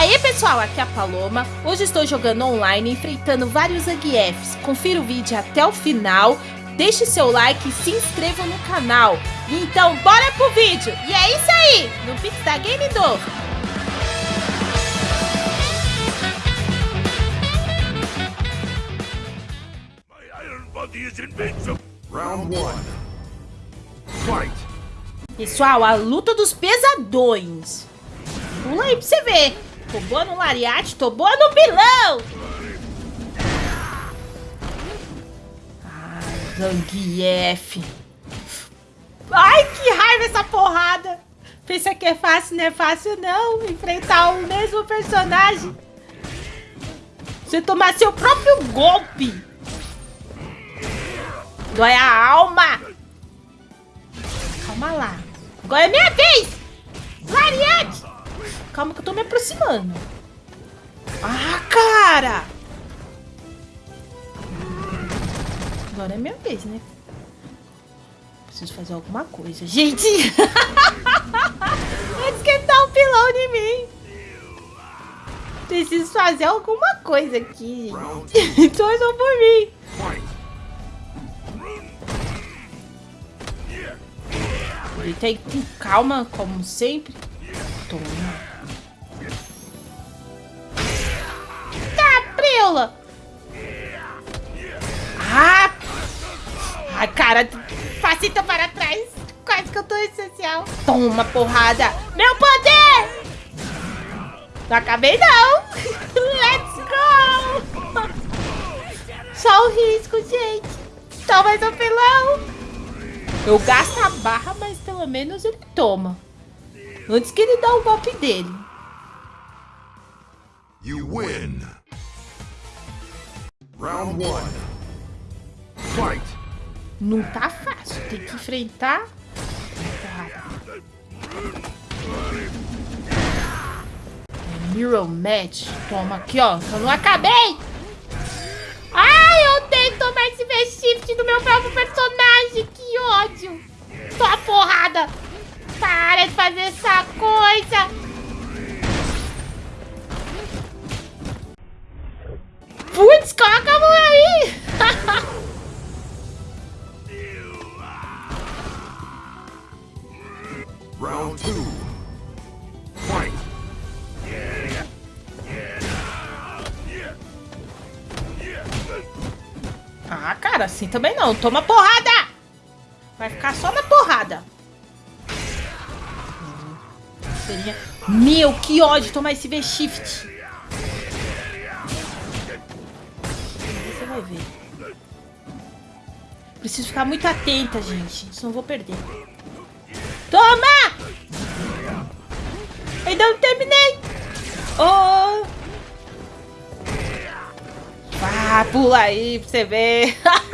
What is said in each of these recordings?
aí pessoal, aqui é a Paloma. Hoje estou jogando online, enfrentando vários Zangiefs. Confira o vídeo até o final, deixe seu like e se inscreva no canal. Então bora pro vídeo! E é isso aí, no Pix da Game do... Pessoal, a luta dos pesadões. Pula aí pra você ver. Tô boa no lariate, tô boa no pilão. Ah, Zangief. Ai, que raiva essa porrada. Pensa que é fácil, não é fácil não. Enfrentar o mesmo personagem. Você tomar seu próprio golpe. Dói a alma. Calma lá. Agora é minha vez. Lariate. Calma que eu tô me aproximando. Ah, cara! Agora é minha vez, né? Preciso fazer alguma coisa. Gente! Vai esquentar um pilão de mim. Preciso fazer alguma coisa aqui, gente. Torçam por mim. Ele tem com calma, como sempre. Toma. Preula! Ah! Ai, cara, facita para trás. Quase que eu tô essencial. Toma, porrada. Meu poder! Não acabei, não. Let's go! Só o risco, gente. Toma mais um pilão. Eu gasto a barra, mas pelo menos ele toma. Antes que ele dá o golpe dele. You win. Round one. Fight. Não tá fácil, tem que enfrentar. Mirror Match. Toma aqui, ó. Eu não acabei. Assim também não. Toma porrada! Vai ficar só na porrada. Meu, que ódio tomar esse V-Shift. vai ver. Preciso ficar muito atenta, gente. Senão vou perder. Toma! Ainda não terminei. Oh! Ah, pula aí pra você ver.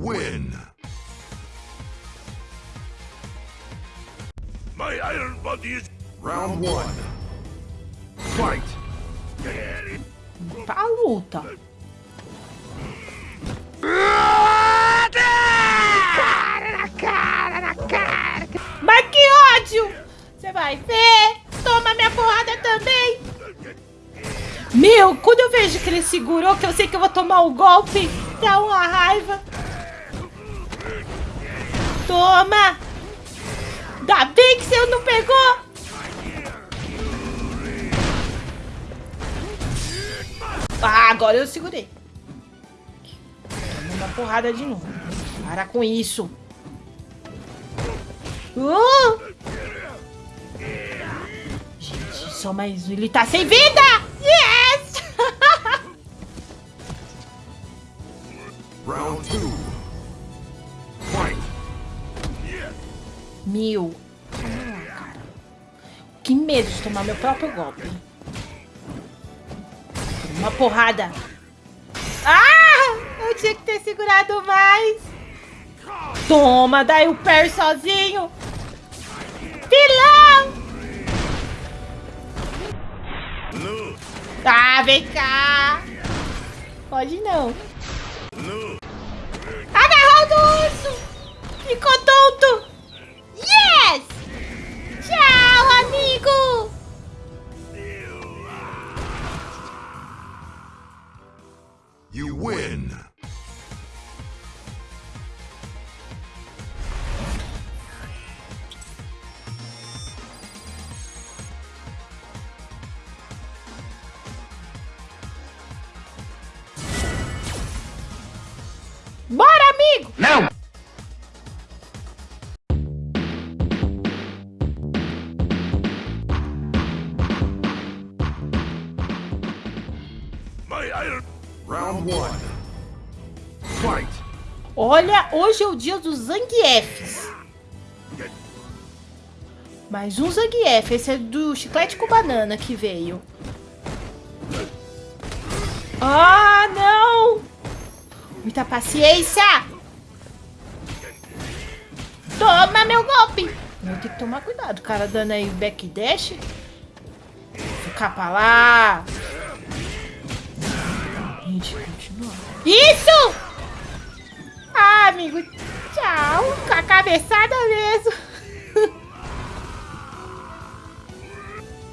win. My iron body is... Round one. Fight. Tá a luta. Cara na cara, na cara. Mas que ódio! Você vai ver. Toma minha porrada também. Meu, quando eu vejo que ele segurou, que eu sei que eu vou tomar o um golpe, dá uma raiva. Toma! Ainda bem que você não pegou! Ah, agora eu segurei. Toma uma porrada de novo. Para com isso. Uh! Gente, só mais. Ele tá sem vida! Meu. cara. Que medo de tomar meu próprio golpe. Uma porrada. Ah! Eu tinha que ter segurado mais. Toma, daí o pé sozinho. Pilão! Ah, vem cá. Pode não. Agarrou do urso. Ficou tonto. Round one. Fight. Olha, hoje é o dia dos Zangiefs. Mais um Zangief. Esse é do chiclete com banana que veio. Ah, não! Muita paciência! Toma meu golpe! Ter que tomar cuidado. O cara dando aí backdash. Ficar pra lá. Gente, continua. Isso! Ah, amigo. Tchau. Com a cabeçada mesmo.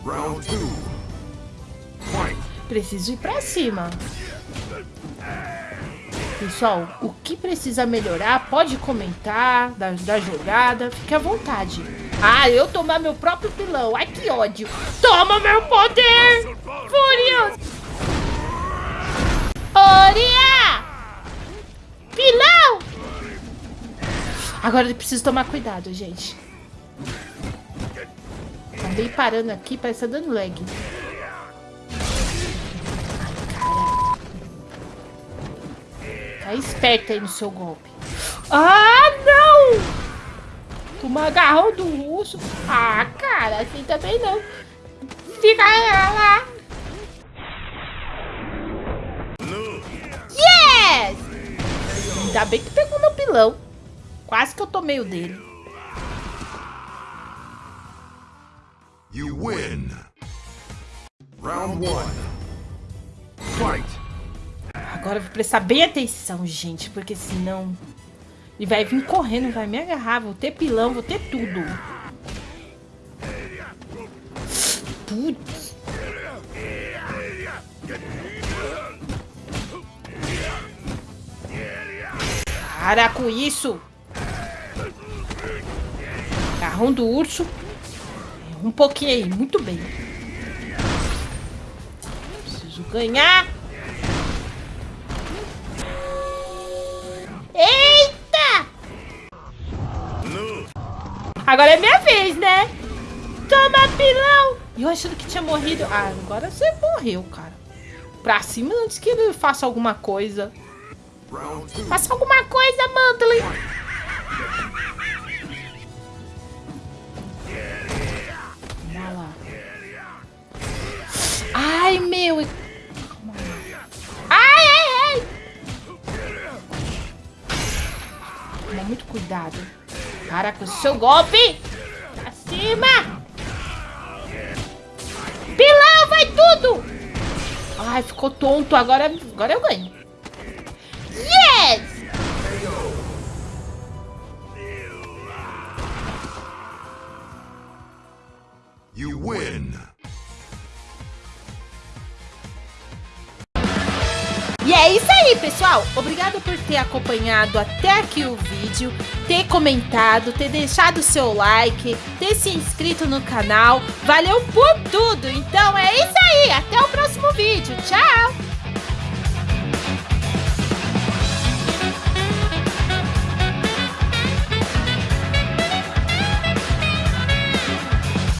Round two. Fight. Preciso ir pra cima. Pessoal, o que precisa melhorar, pode comentar da, da jogada, fique à vontade. Ah, eu tomar meu próprio pilão. Ai, que ódio. Toma meu poder! Furioso! Oria! Pilão! Agora eu preciso tomar cuidado, gente. Acabei parando aqui, parece que tá dando lag. Tá esperto aí no seu golpe. Ah, não! Toma agarrão do russo. Ah, cara, assim também não. Fica lá. Ainda bem que pegou meu pilão. Quase que eu tomei o dele. You win. Round one. Fight. Agora eu vou prestar bem atenção, gente, porque senão ele vai vir correndo, vai me agarrar, vou ter pilão, vou ter tudo. Putz. Para com isso! Carrão do urso. Um pouquinho aí, muito bem. Preciso ganhar. Eita! Agora é minha vez, né? Toma, pilão! E eu achando que tinha morrido. Ah, agora você morreu, cara. Pra cima antes que ele faça alguma coisa. Faça alguma coisa, lá. Ai, meu. Ai, ai, ai. Toma muito cuidado. Para com o seu golpe. Pra cima. Pilão, vai tudo. Ai, ficou tonto. Agora, agora eu ganho. Pessoal. Obrigado por ter acompanhado até aqui o vídeo, ter comentado, ter deixado o seu like, ter se inscrito no canal. Valeu por tudo. Então é isso aí. Até o próximo vídeo. Tchau!